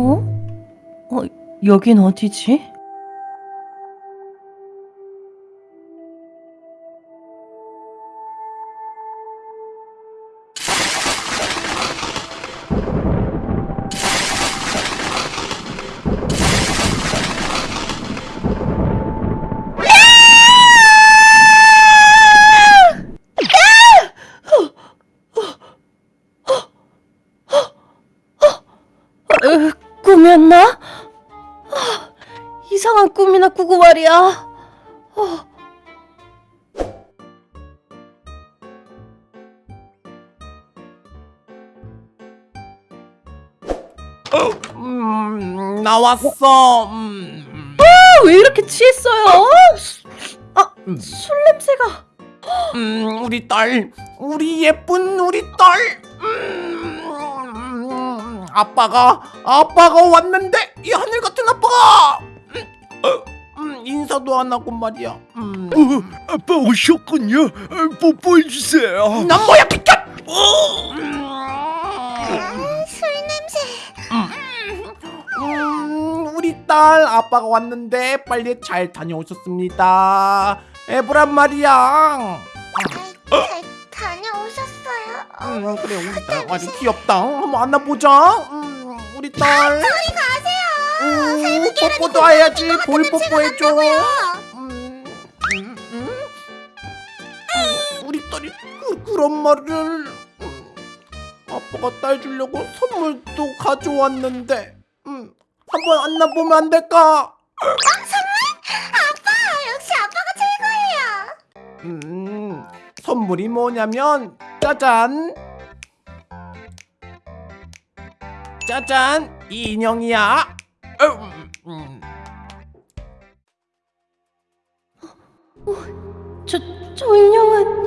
어? 어, 여긴 어디지? 으, 꿈이었나? 아, 이상한 꿈이나 꾸고 말이야. 어. 음, 나왔어. 음, 아, 왜 이렇게 취했어요? 아, 술 냄새가. 음, 우리 딸, 우리 예쁜 우리 딸. 음, 아빠가 아빠가 왔는데 이 하늘 같은 아빠가 음, 어, 음, 인사도 안 하고 말이야. 음, 어, 아빠 오셨군요. 어, 뽀뽀해 주세요. 난 뭐야 비켜. 음, 술 냄새. 음, 우리 딸 아빠가 왔는데 빨리 잘 다녀오셨습니다. 에브란 말이야. 어, 음, 그래 우리 딸 아주 귀엽다. 한번 안아보자. 음, 우리 딸. 저리 가세요. 음, 뽀뽀도 해야지. 볼 냄새가 뽀뽀해줘. 난다고요. 음, 음, 음. 음, 우리 딸이 그, 그런 말을. 음, 아빠가 딸 주려고 선물도 가져왔는데. 음, 한번 안아보면 안 될까? 아빠, 역시 아빠가 최고예요. 음, 선물이 뭐냐면 짜잔 짜잔 이 인형이야 음, 음. 저, 저 인형은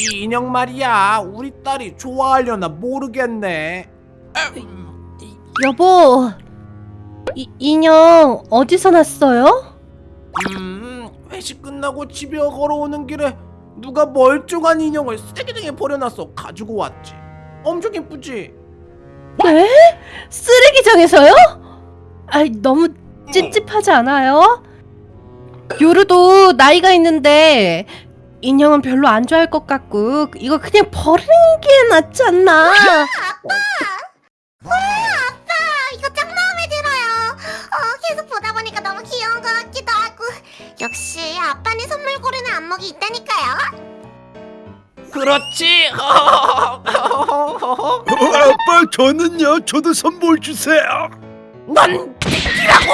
이 인형 말이야 우리 딸이 좋아하려나 모르겠네 음, 여보. 이 인형 어디서 났어요? 음, 회식 끝나고 집에 걸어오는 길에 누가 멀쩡한 인형을 쓰레기장에 버려놨어 가지고 왔지 엄청 예쁘지? 네? 쓰레기장에서요? 아이 너무 찝찝하지 않아요? 요루도 나이가 있는데 인형은 별로 안 좋아할 것 같고 이거 그냥 버리는 게 낫지 않나? 아빠, 이거 역시 아빠는 선물 고르는 안목이 있다니까요. 그렇지 어, 아빠 저는요. 저도 선물 주세요. 넌 X라고!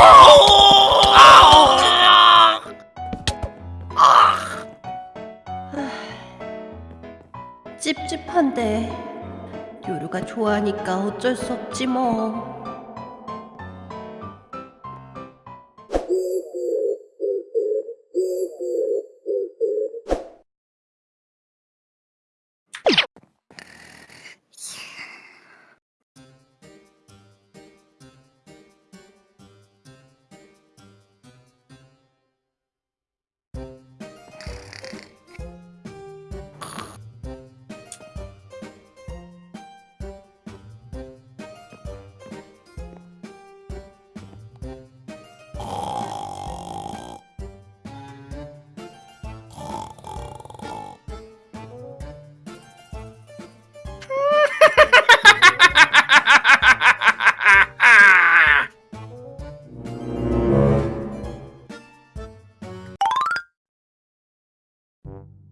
찝찝한데 요루가 좋아하니까 어쩔 수 없지 뭐.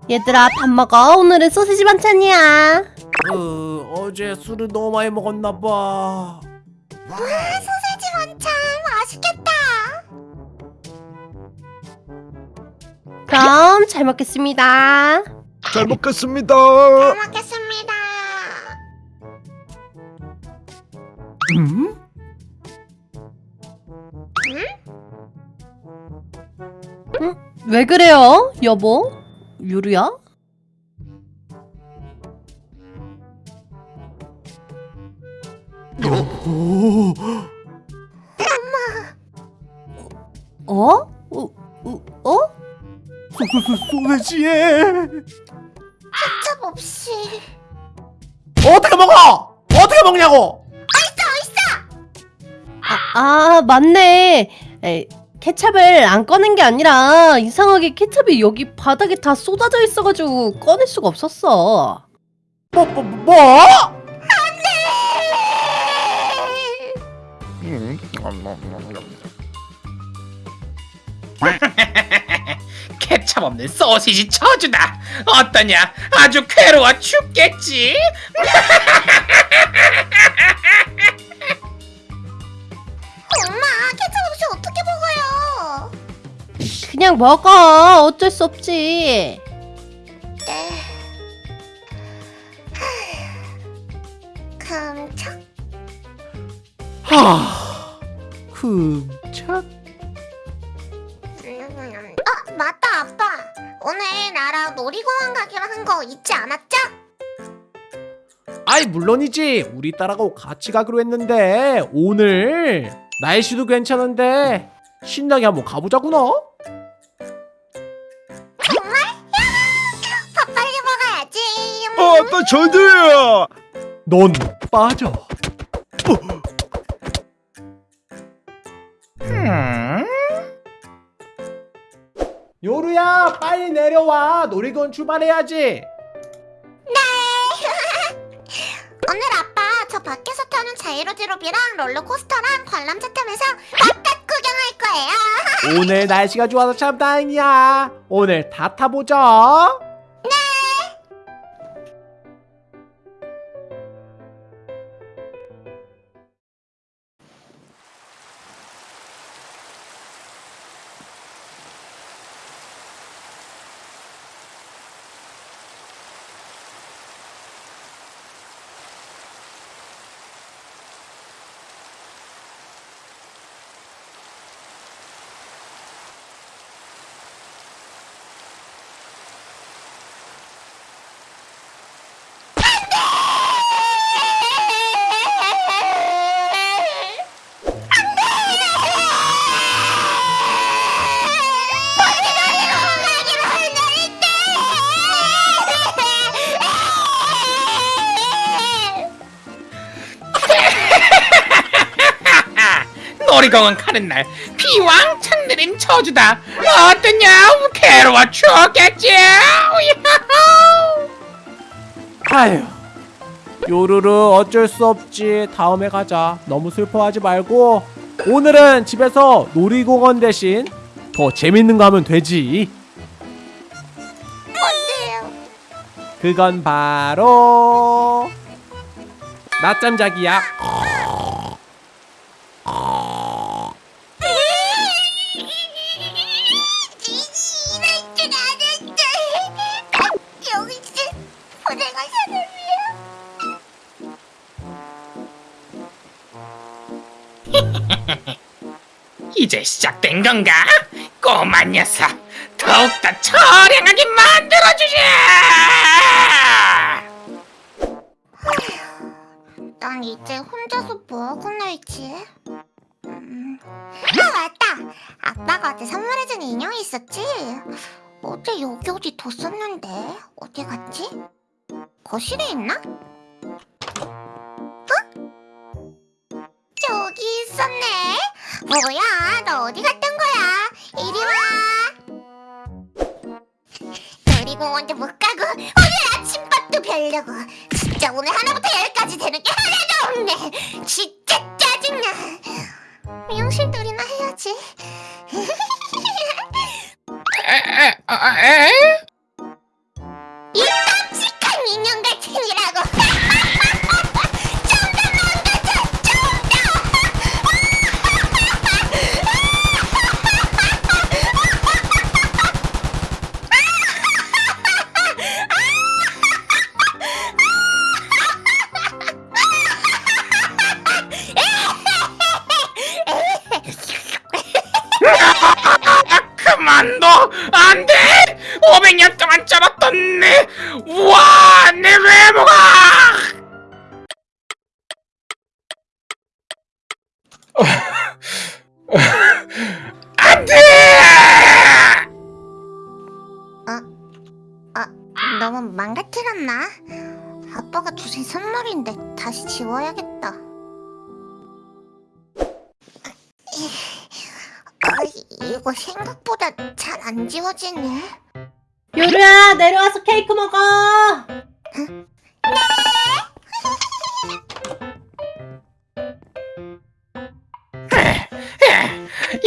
얘들아 밥 먹어. 오늘은 소시지 반찬이야. 그 어제 술을 너무 많이 먹었나 봐. 와, 소세지 반찬 맛있겠다. 그럼 잘 먹겠습니다. 잘 먹겠습니다. 잘 먹겠습니다. 음? 왜 그래요, 여보? 유루야? 오, 어? 어? 어? 어? 첩 없이. 어떻게 먹어? 어떻게 먹냐고? 아, 아 맞네. 에, 케찹을 안 꺼낸 게 아니라 이상하게 케찹이 여기 바닥에 다 쏟아져 있어가지고 꺼낼 수가 없었어. 뭐, 뭐, 뭐? 케찹 없는 소시지 쳐주다 어떠냐 아주 괴로워 죽겠지 그냥 먹어. 어쩔 수 없지. 네. 큼척. 하, 흠착. 음, 어 맞다 아빠. 오늘 나랑 놀이공원 가기로 한 거 잊지 않았죠? 아이 물론이지. 우리 딸하고 같이 가기로 했는데 오늘 날씨도 괜찮은데 신나게 한번 가보자구나. 아빠 저도요. 넌 빠져. 음, 요루야 빨리 내려와. 놀이공원 출발해야지. 오늘 아빠 저 밖에서 타는 자이로드롭이랑 롤러코스터랑 관람차 타면서 바깥 구경할 거예요. 오늘 날씨가 좋아서 참 다행이야. 오늘 다 타보자. 놀이공원 가는 날 비왕창 내린 쳐주다 어떠냐 괴로워 죽겠지! 아휴. 요루루 어쩔 수 없지. 다음에 가자. 너무 슬퍼하지 말고 오늘은 집에서 놀이공원 대신 더 재밌는 거 하면 되지. 뭔데요? 그건 바로 낮잠 자기야. 이제 시작된 건가? 꼬마 녀석 더욱더 처량하게 만들어주자 난 이제 혼자서 뭐하고 놀지? 음. 아 맞다! 아빠가 어제 선물해준 인형이 있었지? 어제 여기 어디 뒀었는데 어디 갔지? 거실에 있나? 어? 저기 있었네 뭐야? 너 어디 갔던 거야? 이리 와. 놀이공원도 못 가고 오늘 아침밥도 별로고 진짜 오늘 하나부터 열까지 되는 게 하나도 없네. 진짜 짜증나. 미용실 놀이나 해야지. 에, 에, 어, 에? 그만둬 안돼! 500년 동안 짜봤던 내 우와! 내 외모가! 안돼! 아, 너무 망가뜨렸나? 아빠가 주신 선물인데 다시 지워야겠다. 이거 생각보다 잘 안 지워지네. 요루야 내려와서 케이크 먹어.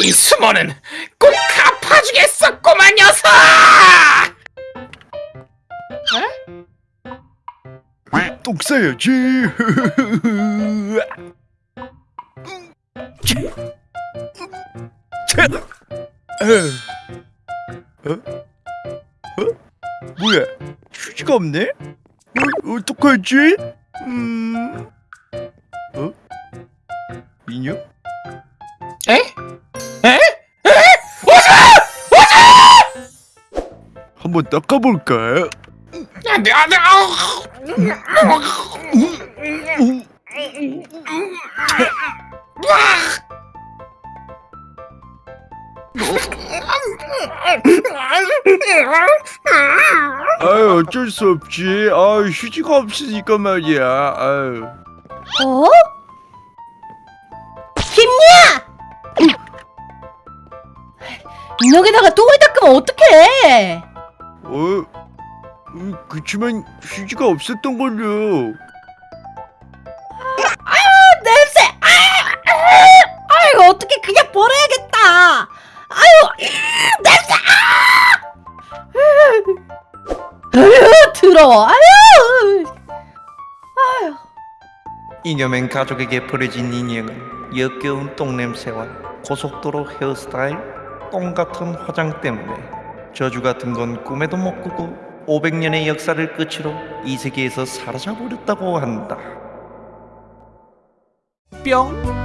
이 수모는 꼭 갚아주겠었구만 녀석! 똥 싸야지. 어? 어? 뭐야? 휴지가 없네? 어, 어떡하지? 음... 어? 인형? 에? 에? 한번 닦아볼까? 안돼 안돼 아우 아유 어쩔 수 없지. 아 휴지가 없으니까 말이야. 아유. 어? 김야! 인형에다가 똥을 닦으면 어떡해? 어? 음, 그치만 휴지가 없었던 걸요. 냄새! 아! 아! 아이고 어떻게 그냥 버려야겠다. 아유 음, 냄새! 아! 아유 더러워. 아유. 아유. 이념행 가족에게 버려진 인형은 역겨운 똥냄새와 고속도로 헤어스타일, 똥 같은 화장 때문에 저주 같은 건 꿈에도 못 꾸고 500년의 역사를 끝으로 이 세계에서 사라져버렸다고 한다. 뿅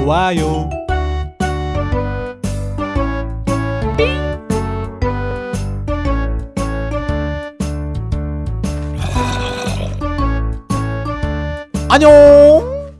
좋아요. 안녕